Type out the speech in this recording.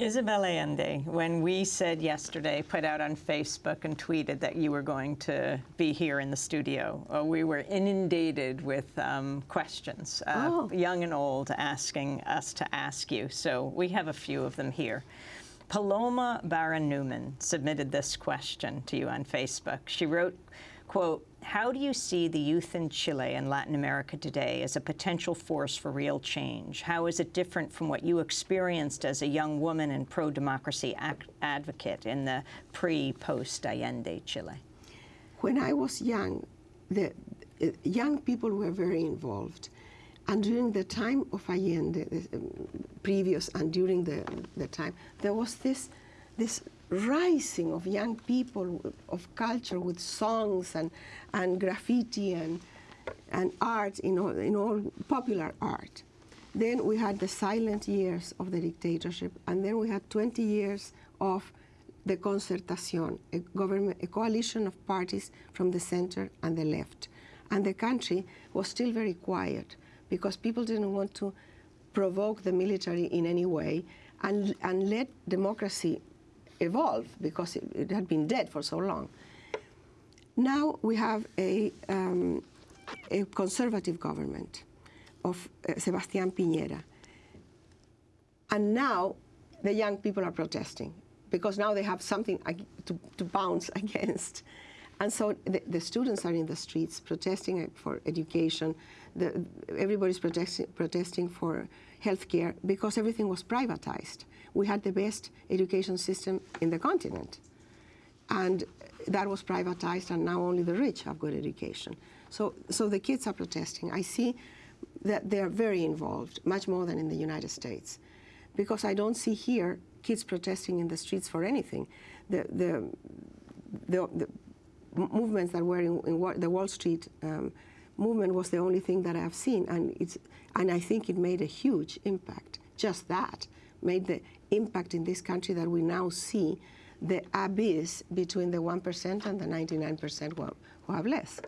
Isabel Allende, when we said yesterday, put out on Facebook and tweeted that you were going to be here in the studio, uh, we were inundated with um, questions, uh, Oh. young and old, asking us to ask you. So we have a few of them here. Paloma Barron Newman submitted this question to you on Facebook. She wrote, quote, how do you see the youth in Chile and Latin America today as a potential force for real change? How is it different from what you experienced as a young woman and pro-democracy advocate in the pre-post-Allende Chile? When I was young, the uh, young people were very involved. And during the time of Allende, um, previous and during the, the time, there was this, this rising of young people of culture with songs and, and graffiti and, and art, in all, in all popular art. Then we had the silent years of the dictatorship, and then we had 20 years of the Concertación, a government, a coalition of parties from the center and the left. And the country was still very quiet because people didn't want to provoke the military in any way and, and let democracy evolve because it, it had been dead for so long. Now we have a, um, a conservative government of uh, Sebastián Piñera. And now the young people are protesting because now they have something to, to bounce against. And so the, the students are in the streets protesting uh, for education. The, everybody's protesting, protesting for health care because everything was privatized. We had the best education system in the continent. And that was privatized, and now only the rich have good education. So, so the kids are protesting. I see that they are very involved, much more than in the United States. Because I don't see here kids protesting in the streets for anything. The, the, the, the movements that were in, in Wa- the Wall Street um, movement was the only thing that I have seen, and, it's, and I think it made a huge impact. Just that made the impact in this country that we now see the abyss between the 1% and the 99% who, who have less.